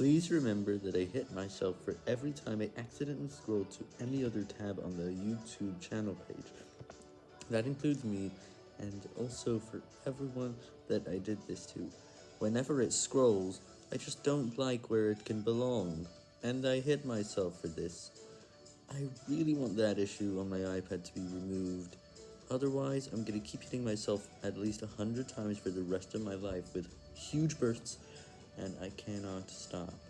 Please remember that I hit myself for every time I accidentally scroll to any other tab on the YouTube channel page. That includes me, and also for everyone that I did this to. Whenever it scrolls, I just don't like where it can belong, and I hit myself for this. I really want that issue on my iPad to be removed. Otherwise, I'm gonna keep hitting myself at least a hundred times for the rest of my life with huge bursts, and I cannot stop.